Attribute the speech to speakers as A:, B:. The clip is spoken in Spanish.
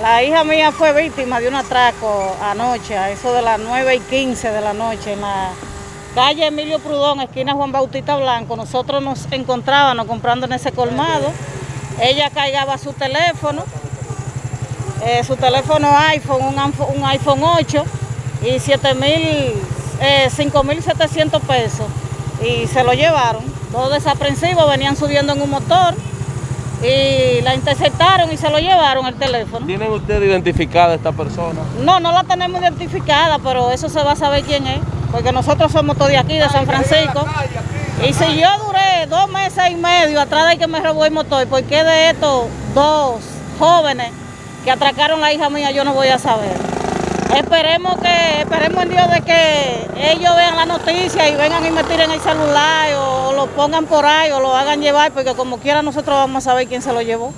A: La hija mía fue víctima de un atraco anoche, a eso de las 9 y 15 de la noche, en la calle Emilio Prudón, esquina Juan Bautista Blanco. Nosotros nos encontrábamos comprando en ese colmado. Ella cargaba su teléfono, eh, su teléfono iPhone, un, iPhone 8 y 7 mil, 5.700 pesos y se lo llevaron. Todos desaprensivos, venían subiendo en un motor y la interceptaron y se lo llevaron el teléfono.
B: ¿Tienen ustedes identificada a esta persona?
A: No, no la tenemos identificada, pero eso se va a saber quién es, porque nosotros somos todos de aquí, de San Francisco. Y si yo duré dos meses y medio atrás de que me robó el motor, ¿por qué de estos dos jóvenes que atracaron a la hija mía yo no voy a saber? Esperemos que, esperemos en Dios de que ellos vean la noticia y vengan y me tiren el celular o lo pongan por ahí o lo hagan llevar, porque como quiera nosotros vamos a saber quién se lo llevó.